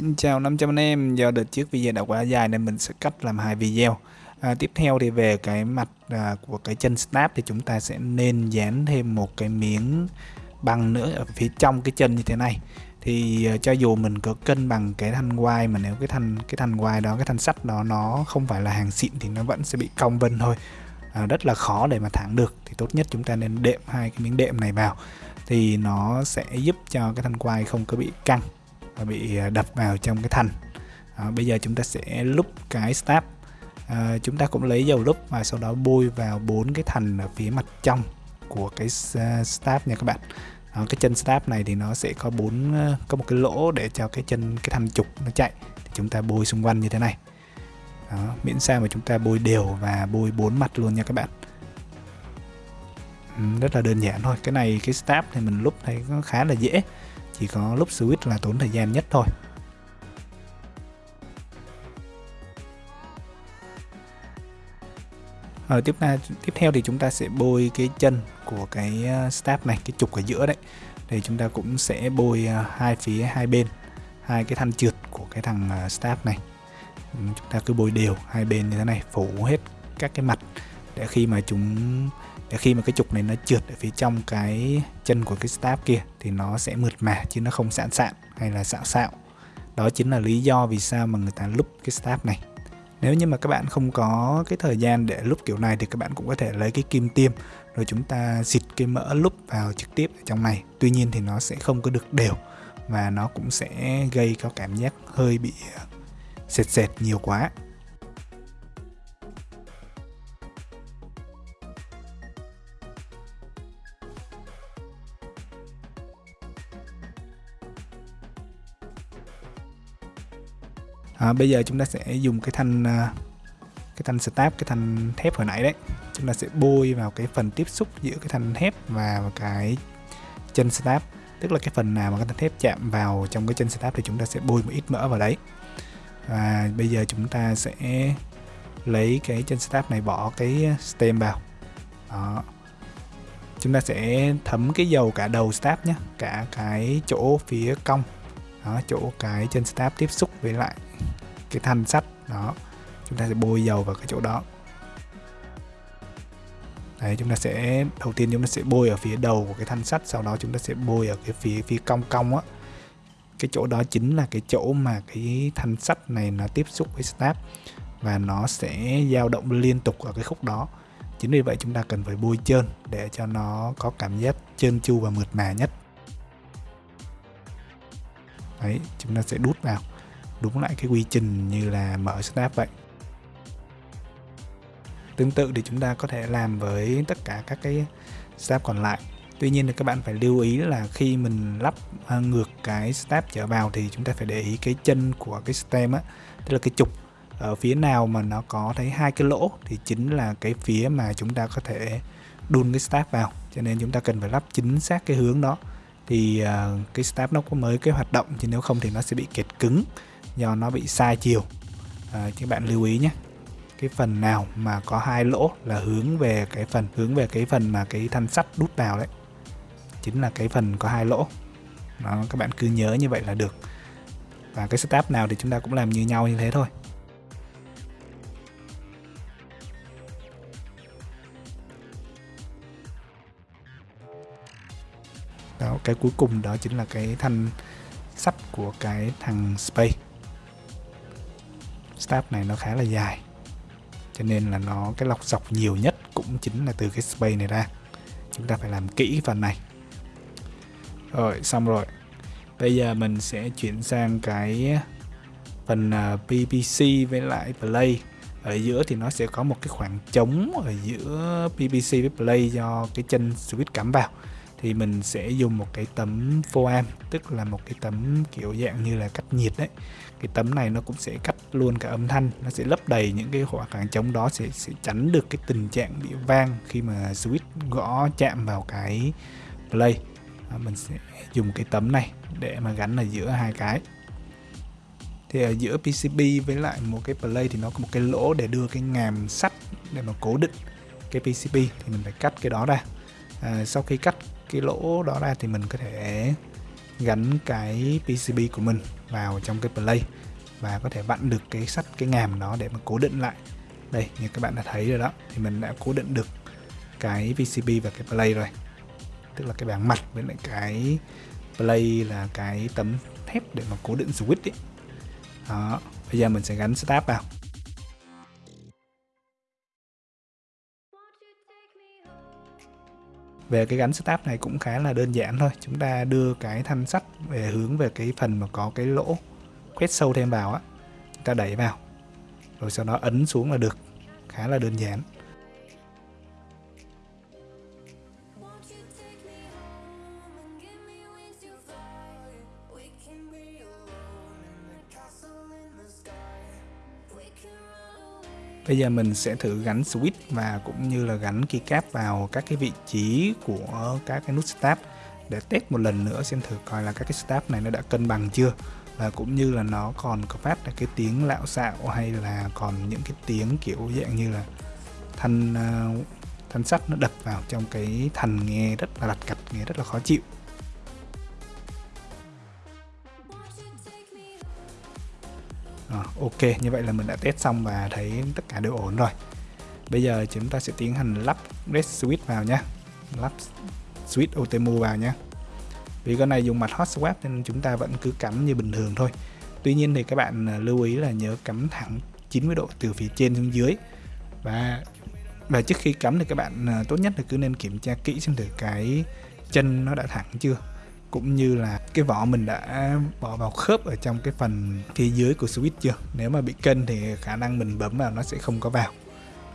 Xin chào 500 anh em, do đợt trước video đã quá dài nên mình sẽ cắt làm hai video. À, tiếp theo thì về cái mặt à, của cái chân snap thì chúng ta sẽ nên dán thêm một cái miếng băng nữa ở phía trong cái chân như thế này. Thì à, cho dù mình có cân bằng cái thanh quai mà nếu cái thanh cái thanh quai đó cái thanh sắt đó nó không phải là hàng xịn thì nó vẫn sẽ bị cong vân thôi. À, rất là khó để mà thẳng được thì tốt nhất chúng ta nên đệm hai cái miếng đệm này vào thì nó sẽ giúp cho cái thanh quai không có bị căng và bị à, đập vào trong cái thành đó, à, bây giờ chúng ta sẽ lúc cái stab. À, chúng ta cũng lấy dầu lúc và sau đó bôi vào bốn cái thành ở phía mặt trong của cái à, stab nha các bạn. Đó, cái chân stab này thì nó sẽ có bốn có một cái lỗ để cho cái chân cái thanh trục nó chạy. Thì chúng ta bôi xung quanh như thế này. Đó, miễn sao mà chúng ta bôi đều và bôi bốn mặt luôn nha các bạn. Ừ, rất là đơn giản thôi. Cái này cái stab thì mình lúc thấy nó khá là dễ chỉ có lúc switch là tốn thời gian nhất thôi Ở tiếp theo, tiếp theo thì chúng ta sẽ bôi cái chân của cái ờ, staff này, cái trục ở giữa đấy. Thì chúng ta cũng sẽ bôi ờ, hai phía hai bên, hai cái thanh trượt của cái thằng staff này. Chúng ta cứ bôi đều hai bên như thế này, phủ hết các cái mặt để khi mà chúng, để khi mà cái trục này nó trượt ở phía trong cái chân của cái staff kia thì nó sẽ mượt mà chứ nó không sạn sạn hay là xạo xạo. Đó chính là lý do vì sao mà người ta lúc cái staff này. Nếu như mà các bạn không có cái thời gian để lúc kiểu này thì các bạn cũng có thể lấy cái kim tiêm rồi chúng ta xịt cái mỡ lúc vào trực tiếp ở trong này. Tuy nhiên thì nó sẽ không có được đều và nó cũng sẽ gây có cảm giác hơi bị sệt sệt nhiều quá. À, bây giờ chúng ta sẽ dùng cái thanh à, cái thanh stab cái thanh thép hồi nãy đấy. Chúng ta sẽ bôi vào cái phần tiếp xúc giữa cái thanh thép và cái chân stab. Tức là cái phần nào mà cái thanh thép chạm vào trong cái chân stab thì chúng ta sẽ bôi một ít mỡ vào đấy. Và bây giờ chúng ta sẽ lấy cái chân stab này bỏ cái stem vào. Đó. Chúng ta sẽ thấm cái dầu cả đầu stab nhé cả cái chỗ phía cong. Đó chỗ cái chân stab tiếp xúc với lại cái thanh sắt, đó. Chúng ta sẽ bôi dầu vào cái chỗ đó. Đấy, chúng ta sẽ, đầu tiên chúng ta sẽ bôi ở phía đầu của cái thanh sắt, sau đó chúng ta sẽ bôi ở cái phía phía cong cong á. Cái chỗ đó chính là cái chỗ mà cái thanh sắt này nó tiếp xúc với stab và nó sẽ dao động liên tục ở cái khúc đó. Chính vì vậy chúng ta cần phải bôi trơn để cho nó có cảm giác trơn tru và mượt mà nhất. Đấy, chúng ta sẽ đút vào đúng lại cái quy trình như là mở snap vậy. Tương tự thì chúng ta có thể làm với tất cả các cái snap còn lại. Tuy nhiên thì các bạn phải lưu ý là khi mình lắp à, ngược cái snap trở vào thì chúng ta phải để ý cái chân của cái stem á tức là cái trục ở phía nào mà nó có thấy hai cái lỗ thì chính là cái phía mà chúng ta có thể đun cái snap vào. Cho nên chúng ta cần phải lắp chính xác cái hướng đó. Thì uh, cái snap nó có mới cái hoạt động chứ nếu không thì nó sẽ bị kẹt cứng do nó bị sai chiều. À, các bạn lưu ý nhé. Cái phần nào mà có hai lỗ là hướng về cái phần hướng về cái phần mà cái thanh sắt đút vào đấy. Chính là cái phần có hai lỗ. Đó, các bạn cứ nhớ như vậy là được. Và cái setup nào thì chúng ta cũng làm như nhau như thế thôi. Đó cái cuối cùng đó chính là cái thanh sắt của cái thằng space step này nó khá là dài. Cho nên là nó, cái lọc dọc nhiều nhất cũng chính là từ cái space này ra. Chúng ta phải làm kỹ phần này. Rồi, xong rồi. Bây giờ mình sẽ chuyển sang cái phần à, PPC với lại Play. Ở giữa thì nó sẽ có một cái khoảng trống ở giữa PPC với Play do cái chân switch cắm vào thì mình sẽ dùng một cái tấm foam tức là một cái tấm kiểu dạng như là cắt nhiệt đấy. Cái tấm này nó cũng sẽ cắt luôn cả âm thanh nó sẽ lấp đầy những cái khoảng trống đó sẽ, sẽ tránh được cái tình trạng bị vang khi mà switch gõ chạm vào cái play. À, mình sẽ dùng cái tấm này để mà gắn ở giữa hai cái. Thì ở giữa PCB với lại một cái play thì nó có một cái lỗ để đưa cái ngàm sắt để mà cố định cái PCB thì mình phải cắt cái đó ra. À, sau khi cắt cái lỗ đó ra thì mình có thể gắn cái PCB của mình vào trong cái play và có thể vặn được cái sắt, cái ngàm đó để mà cố định lại. Đây, như các bạn đã thấy rồi đó, thì mình đã cố định được cái PCB và cái play rồi. Tức là cái bảng mặt với lại cái play là cái tấm thép để mà cố định switch ấy. đó, bây giờ mình sẽ gắn start vào. Về cái gắn setup này cũng khá là đơn giản thôi. Chúng ta đưa cái thanh sắt về hướng về cái phần mà có cái lỗ quét sâu thêm vào á. Chúng ta đẩy vào, rồi sau đó ấn xuống là được. Khá là đơn giản. Bây giờ mình sẽ thử gắn switch và cũng như là gắn keycap vào các cái vị trí của các cái nút start. Để test một lần nữa xem thử coi là các cái start này nó đã cân bằng chưa. Và cũng như là nó còn có phát ra cái tiếng lạo xạo hay là còn những cái tiếng kiểu dạng như là thanh uh, thanh sắt nó đập vào trong cái thành nghe rất là lặt cặt nghe rất là khó chịu. Ờ, ok, như vậy là mình đã test xong và thấy tất cả đều ổn rồi. Bây giờ chúng ta sẽ tiến hành lắp red switch vào nhé lắp switch OTMU vào nhé vì con này dùng mặt hot swap nên chúng ta vẫn cứ cắm như bình thường thôi. Tuy nhiên thì các bạn ờ, lưu ý là nhớ cắm thẳng 90 độ từ phía trên xuống dưới. Và và trước khi cắm thì các bạn ờ, tốt nhất là cứ nên kiểm tra kỹ xem thử cái chân nó đã thẳng chưa cũng như là cái vỏ mình đã bỏ vào khớp ở trong cái phần phía dưới của switch chưa? Nếu mà bị cân thì khả năng mình bấm vào nó sẽ không có vào.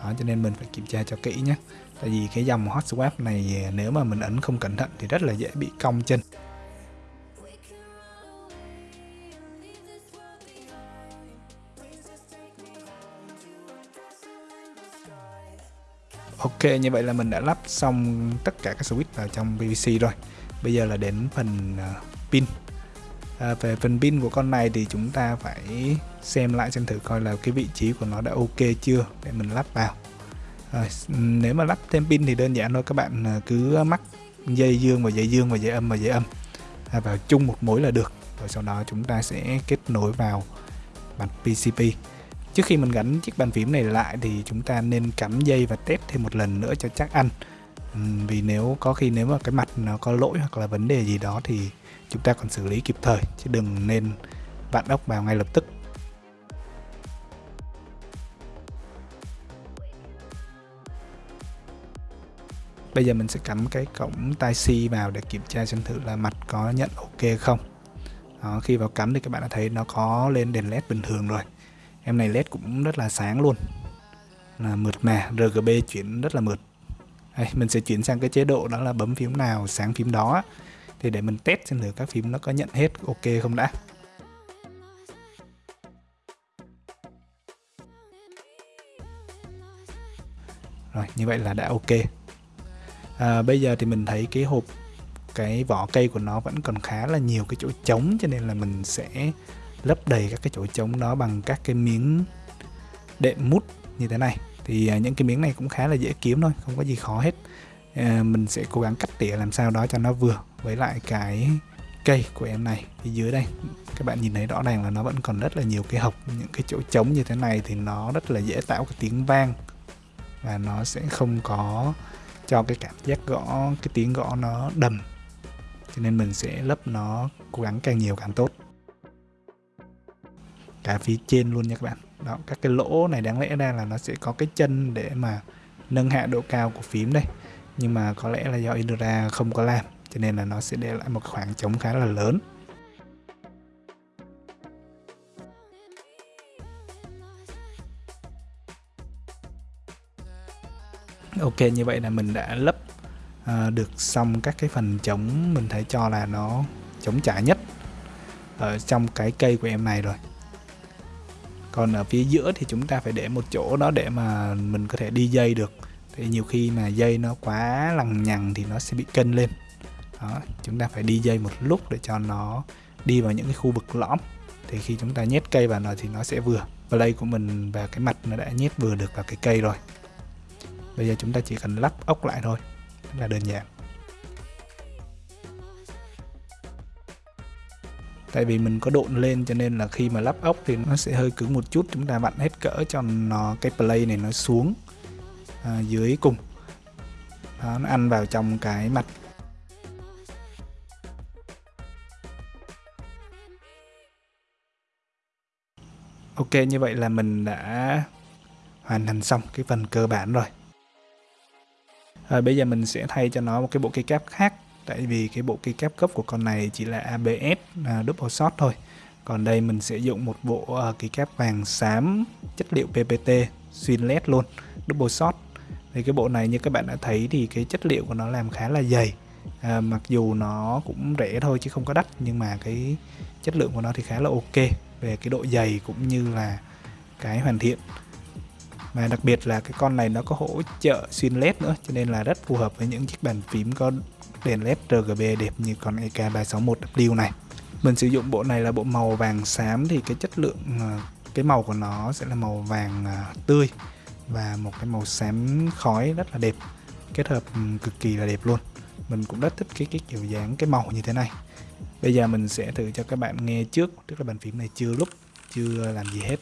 Đó, cho nên mình phải kiểm tra cho kỹ nhé. Tại vì cái dòng hot swap này, nếu mà mình ấn không cẩn thận thì rất là dễ bị cong chân. Ok, như vậy là mình đã lắp xong tất cả các switch vào trong PVC rồi bây giờ là đến phần à, pin. À, về phần pin của con này thì chúng ta phải xem lại xem thử coi là cái vị trí của nó đã ok chưa để mình lắp vào. À, nếu mà lắp thêm pin thì đơn giản thôi các bạn à, cứ mắc dây dương và dây dương và dây âm và dây âm. À, vào chung một mối là được. Rồi sau đó chúng ta sẽ kết nối vào bàn PCP trước khi mình gắn chiếc bàn phím này lại thì chúng ta nên cắm dây và test thêm một lần nữa cho chắc ăn. Ừ, vì nếu có khi nếu mà cái mặt nó có lỗi hoặc là vấn đề gì đó thì chúng ta còn xử lý kịp thời chứ đừng nên vặn ốc vào ngay lập tức. Bây giờ mình sẽ cắm cái cổng tai C vào để kiểm tra xem thử là mặt có nhận ok không. Đó, Khi vào cắm thì các bạn đã thấy nó có lên đèn led bình thường rồi. Em này led cũng rất là sáng luôn. Là mượt mà RGB chuyển rất là mượt đây, mình sẽ chuyển sang cái chế độ đó là bấm phím nào sáng phím đó. Thì để mình test xem thử các phím nó có nhận hết ok không đã. Rồi như vậy là đã ok. À, bây giờ thì mình thấy cái hộp cái vỏ cây của nó vẫn còn khá là nhiều cái chỗ trống cho nên là mình sẽ lấp đầy các cái chỗ trống đó bằng các cái miếng đệm mút như thế này thì à, những cái miếng này cũng khá là dễ kiếm thôi không có gì khó hết. À, mình sẽ cố gắng cắt tỉa làm sao đó cho nó vừa với lại cái cây của em này thì dưới đây. Các bạn nhìn thấy rõ ràng là nó vẫn còn rất là nhiều cái hộc những cái chỗ trống như thế này thì nó rất là dễ tạo cái tiếng vang và nó sẽ không có cho cái cảm giác gõ cái tiếng gõ nó đầm. Cho nên mình sẽ lấp nó cố gắng càng nhiều càng tốt cả phía trên luôn nha các bạn. Đó các cái lỗ này đáng lẽ ra là nó sẽ có cái chân để mà nâng hạ độ cao của phím đây. Nhưng mà có lẽ là do Indra không có làm cho nên là nó sẽ để lại một khoảng trống khá là lớn. Ok như vậy là mình đã lấp uh, được xong các cái phần trống mình thấy cho là nó trống trải nhất ở trong cái cây của em này rồi còn ở phía giữa thì chúng ta phải để một chỗ đó để mà mình có thể đi dây được. Thì nhiều khi mà dây nó quá lằng nhằng thì nó sẽ bị cân lên. Đó, chúng ta phải đi dây một lúc để cho nó đi vào những cái khu vực lõm. Thì khi chúng ta nhét cây vào nó thì nó sẽ vừa. Play của mình và cái mặt nó đã nhét vừa được vào cái cây rồi. Bây giờ chúng ta chỉ cần lắp ốc lại thôi. Rất là đơn giản. Tại vì mình có độn lên cho nên là khi mà lắp ốc thì nó sẽ hơi cứng một chút. Chúng ta vặn hết cỡ cho nó cái play này nó xuống à, dưới cùng. Đó, nó ăn vào trong cái mặt. Ok như vậy là mình đã hoàn thành xong cái phần cơ bản rồi. À, bây giờ mình sẽ thay cho nó một cái bộ keycap khác tại vì cái bộ keycap cấp của con này chỉ là ABS à, double shot thôi. Còn đây mình sẽ dùng một bộ à, uh, keycap vàng xám chất liệu PPT xuyên led luôn double shot. Thì cái bộ này như các bạn đã thấy thì cái chất liệu của nó làm khá là dày. À, mặc dù nó cũng rẻ thôi chứ không có đắt nhưng mà cái chất lượng của nó thì khá là ok về cái độ dày cũng như là cái hoàn thiện. Và đặc biệt là cái con này nó có hỗ trợ xuyên led nữa cho nên là rất phù hợp với những chiếc bàn phím có đèn led RGB đẹp như con EK361W này. Mình sử dụng bộ này là bộ màu vàng xám thì cái chất lượng ờ, cái màu của nó sẽ là màu vàng ờ, tươi và một cái màu xám khói rất là đẹp, kết hợp ừ, cực kỳ là đẹp luôn. Mình cũng rất thích cái cái kiểu dáng, cái màu như thế này. Bây giờ mình sẽ thử cho các bạn nghe trước, tức là bàn phím này chưa lúc, chưa làm gì hết.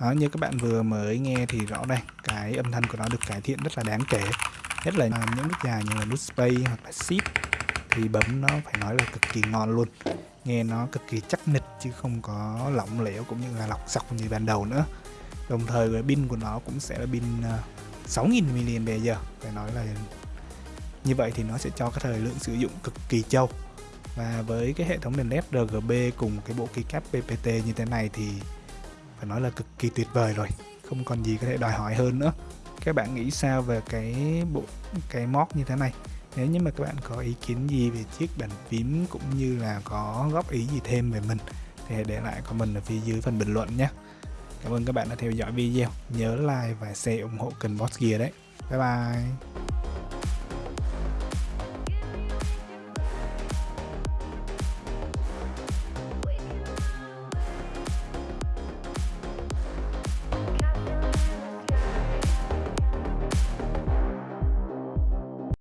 Đó, như các bạn vừa mới nghe thì rõ đây cái âm thanh của nó được cải thiện rất là đáng kể. Nhất là à, những nút dài như là nút space hoặc là shift thì bấm nó phải nói là cực kỳ ngon luôn. Nghe nó cực kỳ chắc nịch chứ không có lỏng lẻo cũng như là lọc sọc như ban đầu nữa. Đồng thời cái pin của nó cũng sẽ là pin à, 6000 mAh, phải nói là như vậy thì nó sẽ cho cái thời lượng sử dụng cực kỳ trâu. Và với cái hệ thống đèn led RGB cùng cái bộ keycap PPT như thế này thì phải nói là cực kỳ tuyệt vời rồi, không còn gì có thể đòi hỏi hơn nữa. Các bạn nghĩ sao về cái bộ, cái mod như thế này? Nếu như mà các bạn có ý kiến gì về chiếc bàn phím cũng như là có góp ý gì thêm về mình, thì hãy để lại comment ở phía dưới phần bình luận nhé. Cảm ơn các bạn đã theo dõi video. Nhớ like và share ủng hộ kênh Boss Gear đấy. Bye bye.